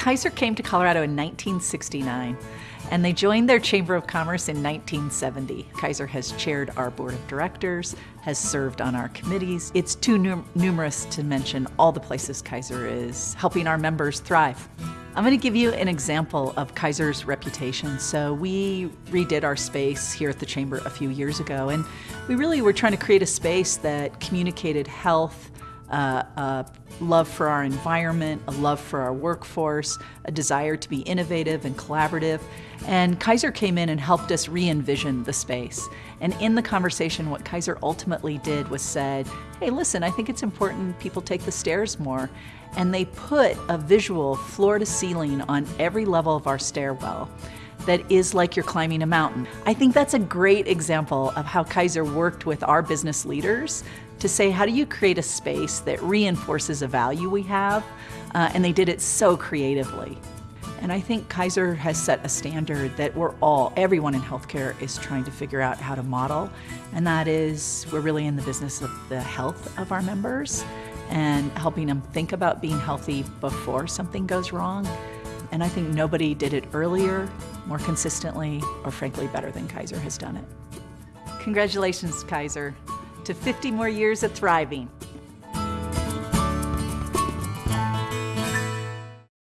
Kaiser came to Colorado in 1969 and they joined their Chamber of Commerce in 1970. Kaiser has chaired our board of directors, has served on our committees. It's too num numerous to mention all the places Kaiser is helping our members thrive. I'm going to give you an example of Kaiser's reputation. So we redid our space here at the Chamber a few years ago, and we really were trying to create a space that communicated health, uh, a love for our environment, a love for our workforce, a desire to be innovative and collaborative. And Kaiser came in and helped us re-envision the space. And in the conversation, what Kaiser ultimately did was said, hey, listen, I think it's important people take the stairs more. And they put a visual floor to ceiling on every level of our stairwell that is like you're climbing a mountain. I think that's a great example of how Kaiser worked with our business leaders to say, how do you create a space that reinforces a value we have? Uh, and they did it so creatively. And I think Kaiser has set a standard that we're all, everyone in healthcare is trying to figure out how to model. And that is, we're really in the business of the health of our members and helping them think about being healthy before something goes wrong. And I think nobody did it earlier, more consistently, or frankly better than Kaiser has done it. Congratulations, Kaiser to 50 more years of thriving.